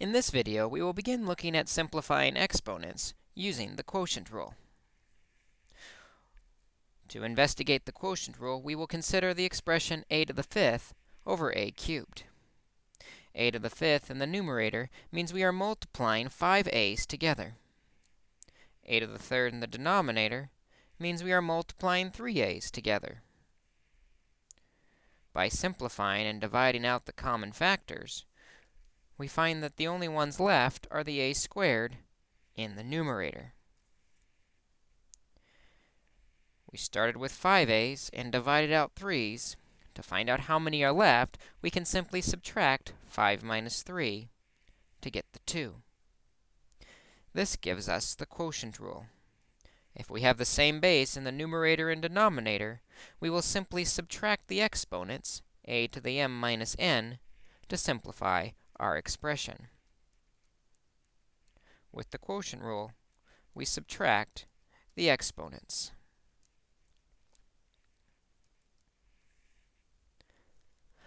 In this video, we will begin looking at simplifying exponents using the quotient rule. To investigate the quotient rule, we will consider the expression a to the fifth over a cubed. a to the fifth in the numerator means we are multiplying 5a's together. a to the third in the denominator means we are multiplying 3a's together. By simplifying and dividing out the common factors, we find that the only ones left are the a squared in the numerator. We started with 5a's and divided out 3's. To find out how many are left, we can simply subtract 5 minus 3 to get the 2. This gives us the quotient rule. If we have the same base in the numerator and denominator, we will simply subtract the exponents, a to the m minus n, to simplify our expression. With the quotient rule, we subtract the exponents.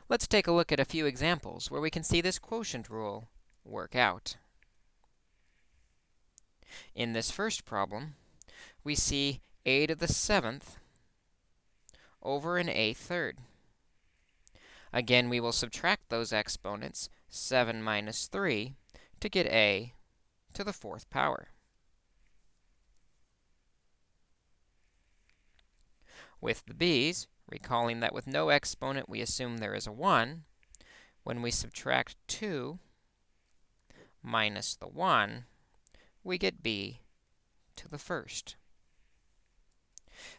Let's take a look at a few examples where we can see this quotient rule work out. In this first problem, we see a to the seventh over an a third. Again, we will subtract those exponents 7 minus 3 to get a to the fourth power. With the b's, recalling that with no exponent we assume there is a 1, when we subtract 2 minus the 1, we get b to the first.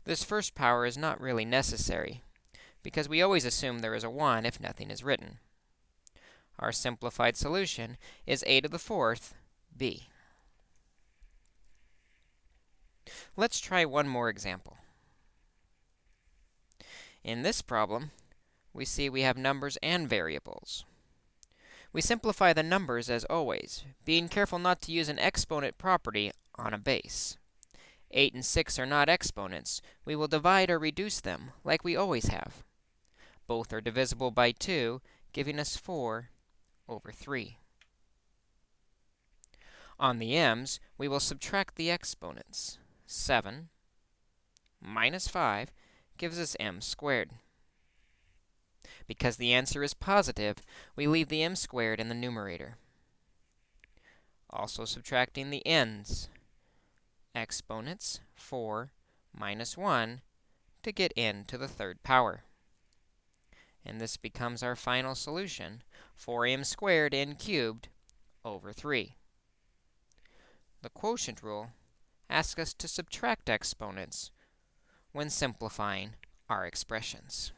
This first power is not really necessary, because we always assume there is a 1 if nothing is written. Our simplified solution is a to the fourth b. Let's try one more example. In this problem, we see we have numbers and variables. We simplify the numbers as always, being careful not to use an exponent property on a base. 8 and 6 are not exponents. We will divide or reduce them like we always have. Both are divisible by 2, giving us 4 over 3. On the m's, we will subtract the exponents. 7 minus 5 gives us m squared. Because the answer is positive, we leave the m squared in the numerator. Also subtracting the n's. Exponents, 4 minus 1, to get n to the third power. And this becomes our final solution, 4m squared n cubed over 3. The quotient rule asks us to subtract exponents when simplifying our expressions.